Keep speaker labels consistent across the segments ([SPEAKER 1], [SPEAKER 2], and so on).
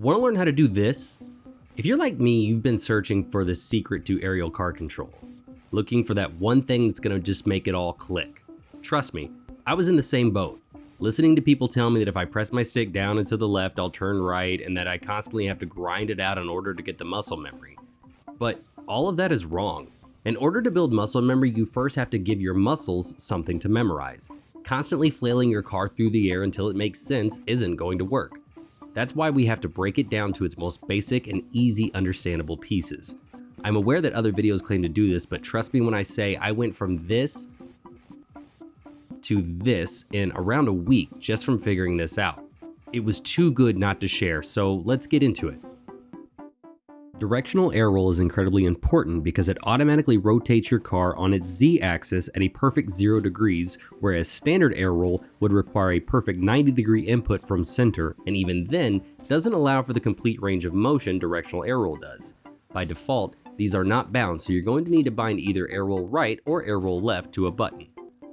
[SPEAKER 1] Want to learn how to do this? If you're like me, you've been searching for the secret to aerial car control, looking for that one thing that's going to just make it all click. Trust me, I was in the same boat, listening to people tell me that if I press my stick down and to the left, I'll turn right, and that I constantly have to grind it out in order to get the muscle memory. But all of that is wrong. In order to build muscle memory, you first have to give your muscles something to memorize. Constantly flailing your car through the air until it makes sense isn't going to work. That's why we have to break it down to its most basic and easy understandable pieces. I'm aware that other videos claim to do this, but trust me when I say I went from this to this in around a week just from figuring this out. It was too good not to share, so let's get into it. Directional air roll is incredibly important because it automatically rotates your car on its z-axis at a perfect 0 degrees, whereas standard air roll would require a perfect 90 degree input from center, and even then, doesn't allow for the complete range of motion directional air roll does. By default, these are not bound, so you're going to need to bind either air roll right or air roll left to a button.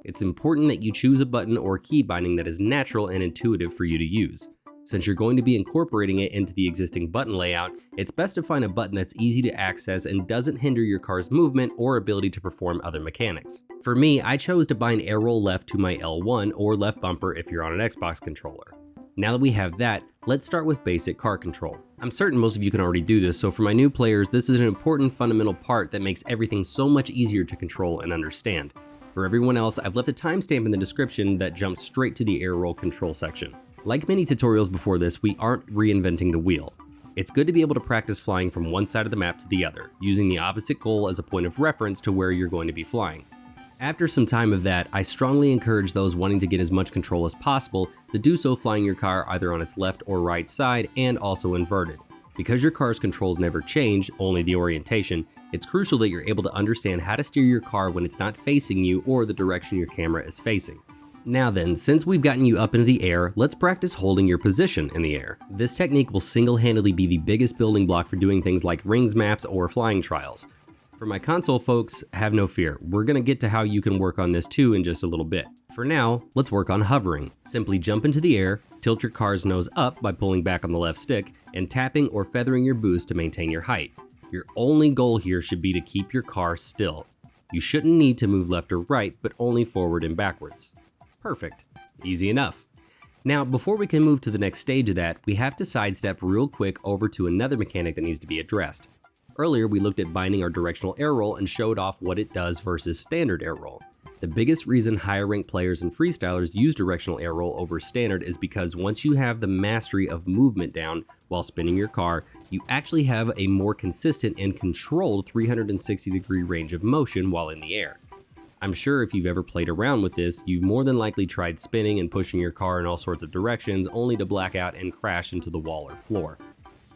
[SPEAKER 1] It's important that you choose a button or key binding that is natural and intuitive for you to use. Since you're going to be incorporating it into the existing button layout, it's best to find a button that's easy to access and doesn't hinder your car's movement or ability to perform other mechanics. For me, I chose to bind air roll left to my L1 or left bumper if you're on an Xbox controller. Now that we have that, let's start with basic car control. I'm certain most of you can already do this, so for my new players, this is an important fundamental part that makes everything so much easier to control and understand. For everyone else, I've left a timestamp in the description that jumps straight to the air roll control section. Like many tutorials before this, we aren't reinventing the wheel. It's good to be able to practice flying from one side of the map to the other, using the opposite goal as a point of reference to where you're going to be flying. After some time of that, I strongly encourage those wanting to get as much control as possible to do so flying your car either on its left or right side and also inverted. Because your car's controls never change, only the orientation, it's crucial that you're able to understand how to steer your car when it's not facing you or the direction your camera is facing. Now then, since we've gotten you up into the air, let's practice holding your position in the air. This technique will single-handedly be the biggest building block for doing things like rings maps or flying trials. For my console folks, have no fear, we're gonna get to how you can work on this too in just a little bit. For now, let's work on hovering. Simply jump into the air, tilt your car's nose up by pulling back on the left stick, and tapping or feathering your boost to maintain your height. Your only goal here should be to keep your car still. You shouldn't need to move left or right, but only forward and backwards. Perfect. Easy enough. Now, before we can move to the next stage of that, we have to sidestep real quick over to another mechanic that needs to be addressed. Earlier, we looked at binding our directional air roll and showed off what it does versus standard air roll. The biggest reason higher ranked players and freestylers use directional air roll over standard is because once you have the mastery of movement down while spinning your car, you actually have a more consistent and controlled 360 degree range of motion while in the air. I'm sure if you've ever played around with this, you've more than likely tried spinning and pushing your car in all sorts of directions only to black out and crash into the wall or floor.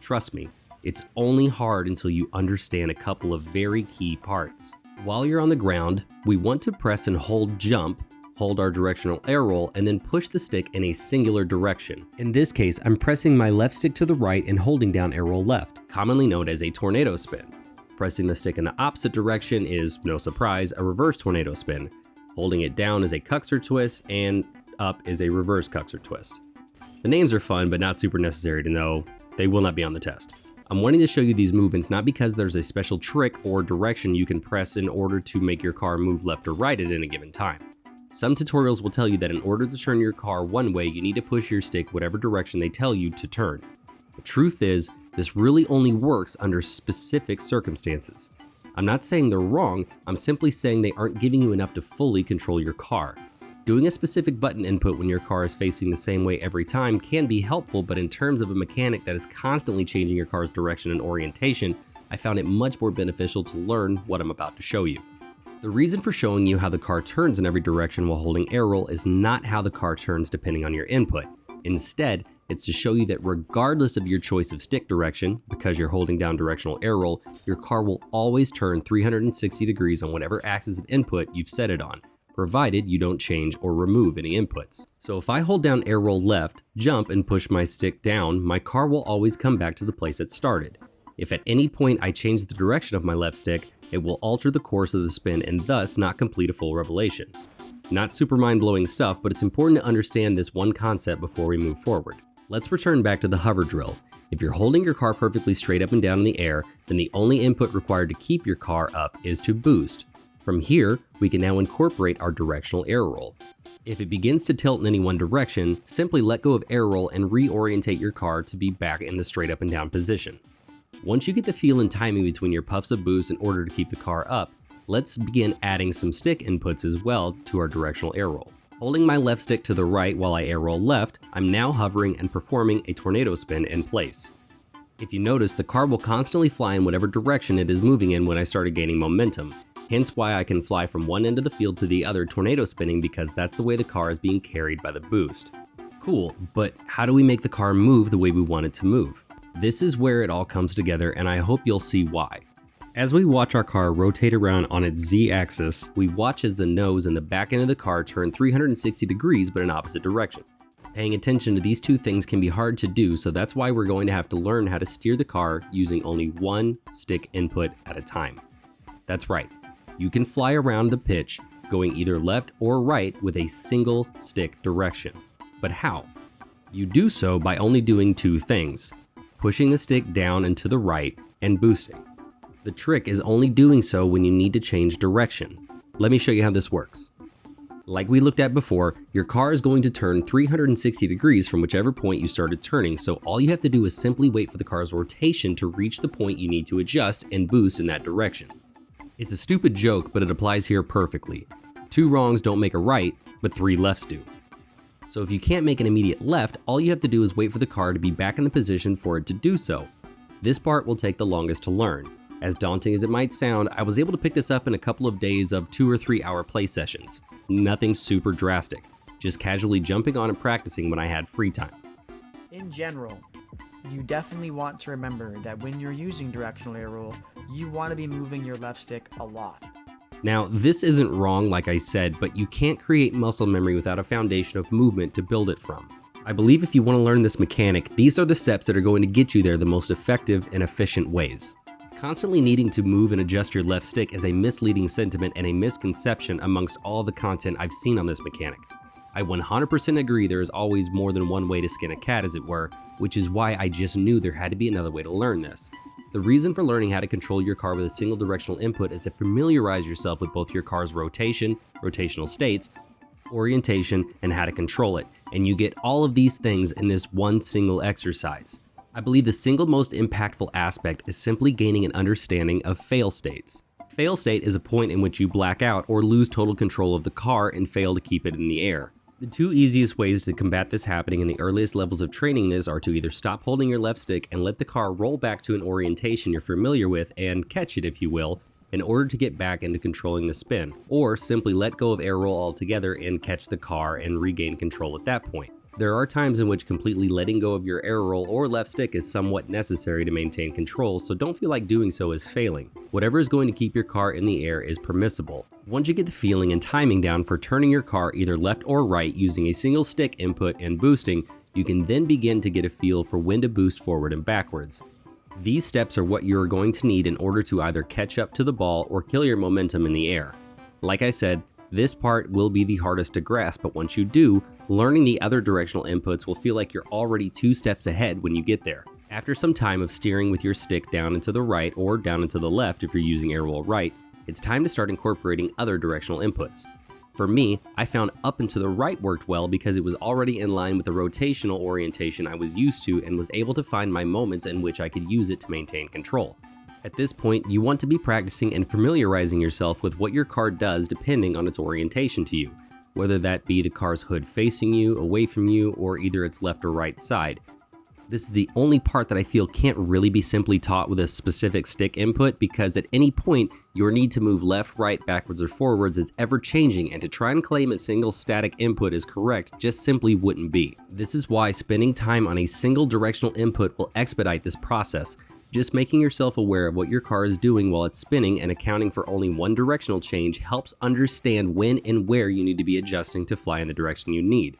[SPEAKER 1] Trust me, it's only hard until you understand a couple of very key parts. While you're on the ground, we want to press and hold jump, hold our directional air roll, and then push the stick in a singular direction. In this case, I'm pressing my left stick to the right and holding down air roll left, commonly known as a tornado spin. Pressing the stick in the opposite direction is, no surprise, a reverse tornado spin. Holding it down is a Kuxir twist, and up is a reverse Kuxir twist. The names are fun, but not super necessary to know. They will not be on the test. I'm wanting to show you these movements not because there's a special trick or direction you can press in order to make your car move left or right at any given time. Some tutorials will tell you that in order to turn your car one way, you need to push your stick whatever direction they tell you to turn. The truth is, this really only works under specific circumstances. I'm not saying they're wrong, I'm simply saying they aren't giving you enough to fully control your car. Doing a specific button input when your car is facing the same way every time can be helpful, but in terms of a mechanic that is constantly changing your car's direction and orientation, I found it much more beneficial to learn what I'm about to show you. The reason for showing you how the car turns in every direction while holding air roll is not how the car turns depending on your input. Instead, it's to show you that regardless of your choice of stick direction, because you're holding down directional air roll, your car will always turn 360 degrees on whatever axis of input you've set it on, provided you don't change or remove any inputs. So if I hold down air roll left, jump and push my stick down, my car will always come back to the place it started. If at any point I change the direction of my left stick, it will alter the course of the spin and thus not complete a full revelation. Not super mind-blowing stuff, but it's important to understand this one concept before we move forward. Let's return back to the hover drill. If you're holding your car perfectly straight up and down in the air, then the only input required to keep your car up is to boost. From here, we can now incorporate our directional air roll. If it begins to tilt in any one direction, simply let go of air roll and reorientate your car to be back in the straight up and down position. Once you get the feel and timing between your puffs of boost in order to keep the car up, let's begin adding some stick inputs as well to our directional air roll. Holding my left stick to the right while I air roll left, I'm now hovering and performing a tornado spin in place. If you notice, the car will constantly fly in whatever direction it is moving in when I started gaining momentum, hence why I can fly from one end of the field to the other tornado spinning because that's the way the car is being carried by the boost. Cool, but how do we make the car move the way we want it to move? This is where it all comes together and I hope you'll see why. As we watch our car rotate around on its z-axis, we watch as the nose and the back end of the car turn 360 degrees but in opposite direction. Paying attention to these two things can be hard to do, so that's why we're going to have to learn how to steer the car using only one stick input at a time. That's right, you can fly around the pitch going either left or right with a single stick direction. But how? You do so by only doing two things, pushing the stick down and to the right and boosting. The trick is only doing so when you need to change direction. Let me show you how this works. Like we looked at before, your car is going to turn 360 degrees from whichever point you started turning, so all you have to do is simply wait for the car's rotation to reach the point you need to adjust and boost in that direction. It's a stupid joke, but it applies here perfectly. Two wrongs don't make a right, but three lefts do. So if you can't make an immediate left, all you have to do is wait for the car to be back in the position for it to do so. This part will take the longest to learn. As daunting as it might sound, I was able to pick this up in a couple of days of two or three hour play sessions. Nothing super drastic, just casually jumping on and practicing when I had free time.
[SPEAKER 2] In general, you definitely want to remember that when you're using directional air roll, you want to be moving your left stick a lot.
[SPEAKER 1] Now, this isn't wrong like I said, but you can't create muscle memory without a foundation of movement to build it from. I believe if you want to learn this mechanic, these are the steps that are going to get you there the most effective and efficient ways. Constantly needing to move and adjust your left stick is a misleading sentiment and a misconception amongst all the content I've seen on this mechanic. I 100% agree there is always more than one way to skin a cat as it were, which is why I just knew there had to be another way to learn this. The reason for learning how to control your car with a single directional input is to familiarize yourself with both your car's rotation, rotational states, orientation, and how to control it. And you get all of these things in this one single exercise. I believe the single most impactful aspect is simply gaining an understanding of fail states. Fail state is a point in which you black out or lose total control of the car and fail to keep it in the air. The two easiest ways to combat this happening in the earliest levels of training this are to either stop holding your left stick and let the car roll back to an orientation you're familiar with and catch it if you will, in order to get back into controlling the spin, or simply let go of air roll altogether and catch the car and regain control at that point. There are times in which completely letting go of your air roll or left stick is somewhat necessary to maintain control, so don't feel like doing so is failing. Whatever is going to keep your car in the air is permissible. Once you get the feeling and timing down for turning your car either left or right using a single stick input and boosting, you can then begin to get a feel for when to boost forward and backwards. These steps are what you are going to need in order to either catch up to the ball or kill your momentum in the air. Like I said, this part will be the hardest to grasp, but once you do, learning the other directional inputs will feel like you're already two steps ahead when you get there. After some time of steering with your stick down and to the right or down and to the left if you're using air roll right, it's time to start incorporating other directional inputs. For me, I found up and to the right worked well because it was already in line with the rotational orientation I was used to and was able to find my moments in which I could use it to maintain control. At this point, you want to be practicing and familiarizing yourself with what your car does depending on its orientation to you, whether that be the car's hood facing you, away from you, or either its left or right side. This is the only part that I feel can't really be simply taught with a specific stick input because at any point, your need to move left, right, backwards, or forwards is ever changing and to try and claim a single static input is correct just simply wouldn't be. This is why spending time on a single directional input will expedite this process, just making yourself aware of what your car is doing while it's spinning and accounting for only one directional change helps understand when and where you need to be adjusting to fly in the direction you need.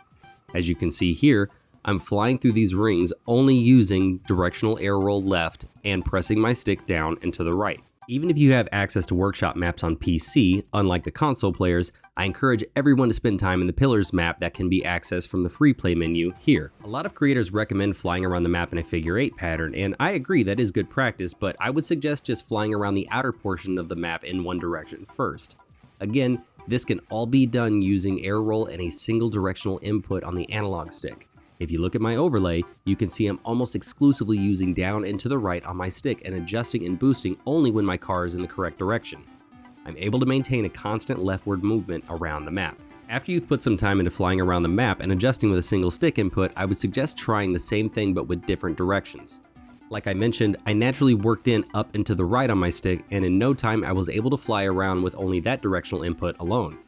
[SPEAKER 1] As you can see here, I'm flying through these rings only using directional air roll left and pressing my stick down and to the right. Even if you have access to workshop maps on PC, unlike the console players, I encourage everyone to spend time in the Pillars map that can be accessed from the free play menu here. A lot of creators recommend flying around the map in a figure 8 pattern, and I agree that is good practice, but I would suggest just flying around the outer portion of the map in one direction first. Again, this can all be done using air roll and a single directional input on the analog stick. If you look at my overlay, you can see I'm almost exclusively using down and to the right on my stick and adjusting and boosting only when my car is in the correct direction. I'm able to maintain a constant leftward movement around the map. After you've put some time into flying around the map and adjusting with a single stick input, I would suggest trying the same thing but with different directions. Like I mentioned, I naturally worked in up and to the right on my stick and in no time I was able to fly around with only that directional input alone.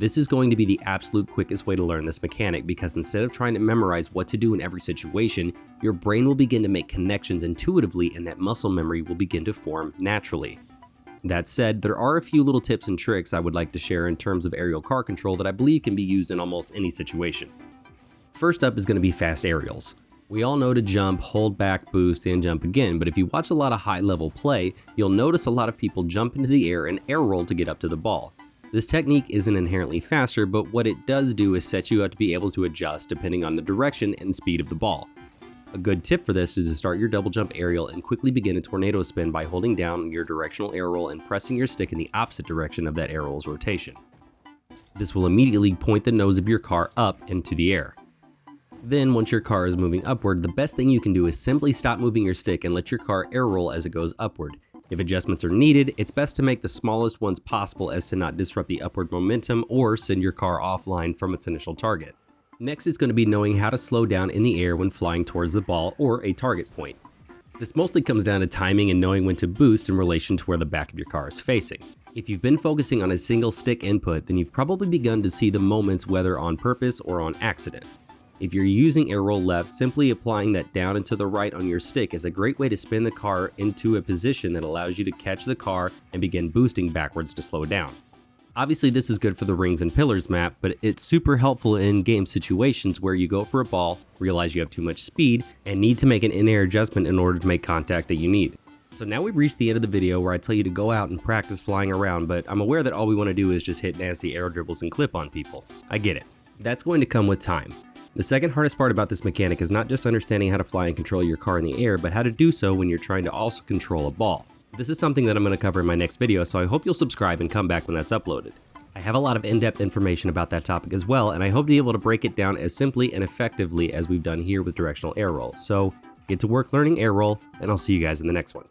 [SPEAKER 1] This is going to be the absolute quickest way to learn this mechanic because instead of trying to memorize what to do in every situation, your brain will begin to make connections intuitively and that muscle memory will begin to form naturally. That said, there are a few little tips and tricks I would like to share in terms of aerial car control that I believe can be used in almost any situation. First up is going to be fast aerials. We all know to jump, hold back, boost, and jump again, but if you watch a lot of high level play, you'll notice a lot of people jump into the air and air roll to get up to the ball. This technique isn't inherently faster, but what it does do is set you up to be able to adjust depending on the direction and speed of the ball. A good tip for this is to start your double jump aerial and quickly begin a tornado spin by holding down your directional air roll and pressing your stick in the opposite direction of that air roll's rotation. This will immediately point the nose of your car up into the air. Then, once your car is moving upward, the best thing you can do is simply stop moving your stick and let your car air roll as it goes upward. If adjustments are needed, it's best to make the smallest ones possible as to not disrupt the upward momentum or send your car offline from its initial target. Next is going to be knowing how to slow down in the air when flying towards the ball or a target point. This mostly comes down to timing and knowing when to boost in relation to where the back of your car is facing. If you've been focusing on a single stick input, then you've probably begun to see the moments whether on purpose or on accident. If you're using air roll left, simply applying that down and to the right on your stick is a great way to spin the car into a position that allows you to catch the car and begin boosting backwards to slow down. Obviously this is good for the rings and pillars map, but it's super helpful in game situations where you go for a ball, realize you have too much speed, and need to make an in-air adjustment in order to make contact that you need. So now we've reached the end of the video where I tell you to go out and practice flying around, but I'm aware that all we want to do is just hit nasty air dribbles and clip on people. I get it. That's going to come with time. The second hardest part about this mechanic is not just understanding how to fly and control your car in the air, but how to do so when you're trying to also control a ball. This is something that I'm going to cover in my next video, so I hope you'll subscribe and come back when that's uploaded. I have a lot of in-depth information about that topic as well, and I hope to be able to break it down as simply and effectively as we've done here with directional air roll. So get to work learning air roll, and I'll see you guys in the next one.